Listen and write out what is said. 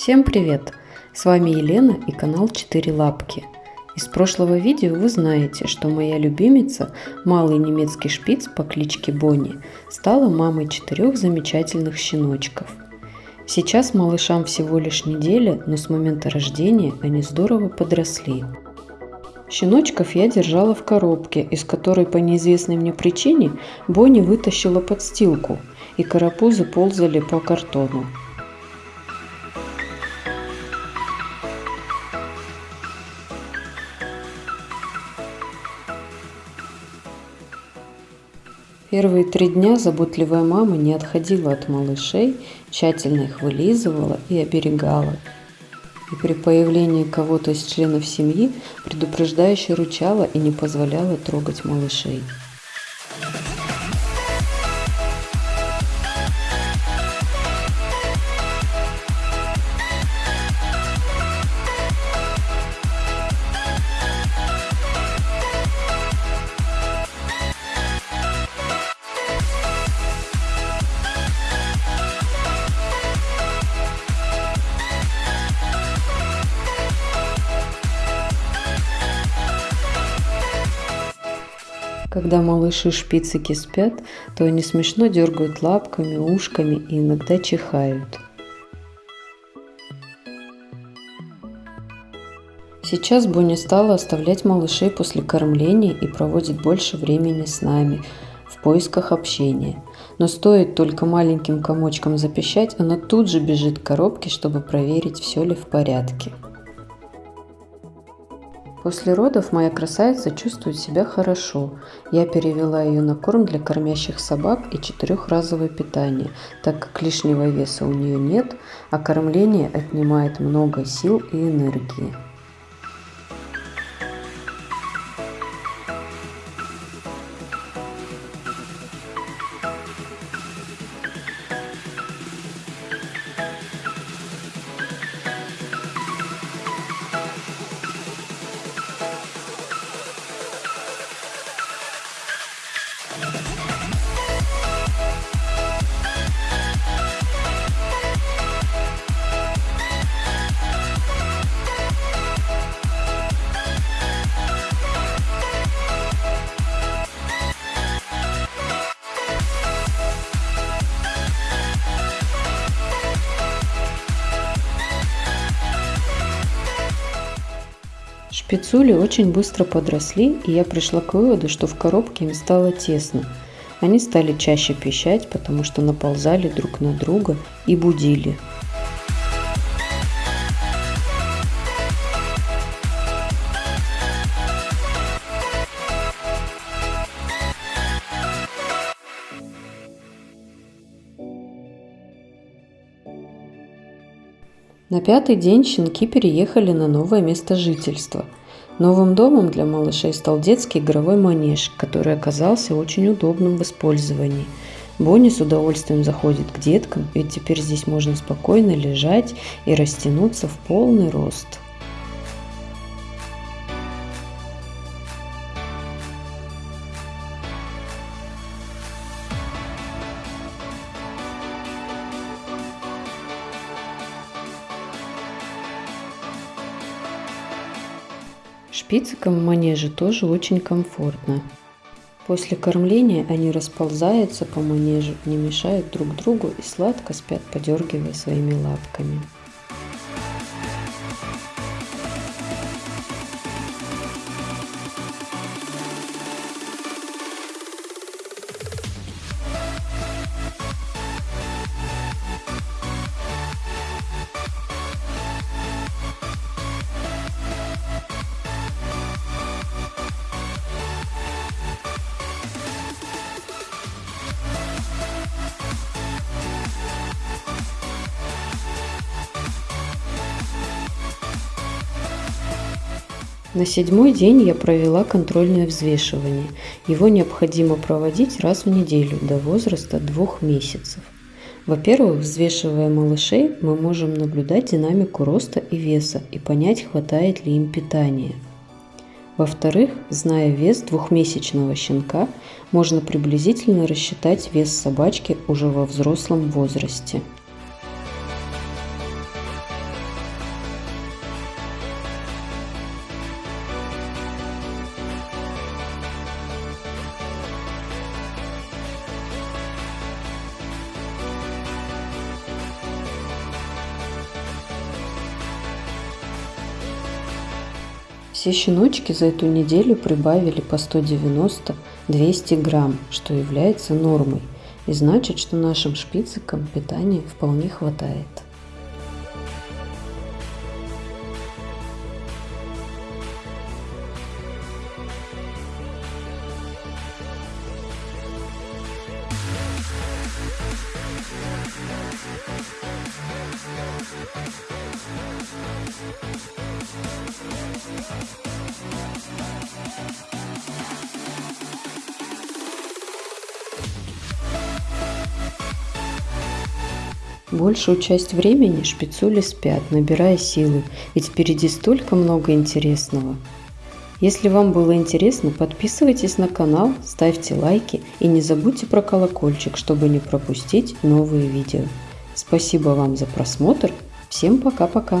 Всем привет! С вами Елена и канал 4 лапки. Из прошлого видео вы знаете, что моя любимица, малый немецкий шпиц по кличке Бонни, стала мамой четырех замечательных щеночков. Сейчас малышам всего лишь неделя, но с момента рождения они здорово подросли. Щеночков я держала в коробке, из которой по неизвестной мне причине Бонни вытащила подстилку, и карапузы ползали по картону. Первые три дня заботливая мама не отходила от малышей, тщательно их вылизывала и оберегала. И при появлении кого-то из членов семьи предупреждающе ручала и не позволяла трогать малышей. Когда малыши шпицики спят, то они смешно дергают лапками, ушками и иногда чихают. Сейчас Бонни стала оставлять малышей после кормления и проводит больше времени с нами в поисках общения. Но стоит только маленьким комочкам запищать, она тут же бежит к коробке, чтобы проверить, все ли в порядке. После родов моя красавица чувствует себя хорошо. Я перевела ее на корм для кормящих собак и четырехразовое питание, так как лишнего веса у нее нет, а кормление отнимает много сил и энергии. Шпицули очень быстро подросли, и я пришла к выводу, что в коробке им стало тесно. Они стали чаще пищать, потому что наползали друг на друга и будили. На пятый день щенки переехали на новое место жительства. Новым домом для малышей стал детский игровой манеж, который оказался очень удобным в использовании. Бонни с удовольствием заходит к деткам, ведь теперь здесь можно спокойно лежать и растянуться в полный рост. Шпицикам в манеже тоже очень комфортно. После кормления они расползаются по манежу, не мешают друг другу и сладко спят, подергивая своими лапками. На седьмой день я провела контрольное взвешивание. Его необходимо проводить раз в неделю до возраста двух месяцев. Во-первых, взвешивая малышей, мы можем наблюдать динамику роста и веса и понять, хватает ли им питания. Во-вторых, зная вес двухмесячного щенка, можно приблизительно рассчитать вес собачки уже во взрослом возрасте. Все щеночки за эту неделю прибавили по 190-200 грамм, что является нормой. И значит, что нашим шпицикам питания вполне хватает. Большую часть времени шпицули спят, набирая силы, ведь впереди столько много интересного. Если вам было интересно, подписывайтесь на канал, ставьте лайки и не забудьте про колокольчик, чтобы не пропустить новые видео. Спасибо вам за просмотр. Всем пока-пока.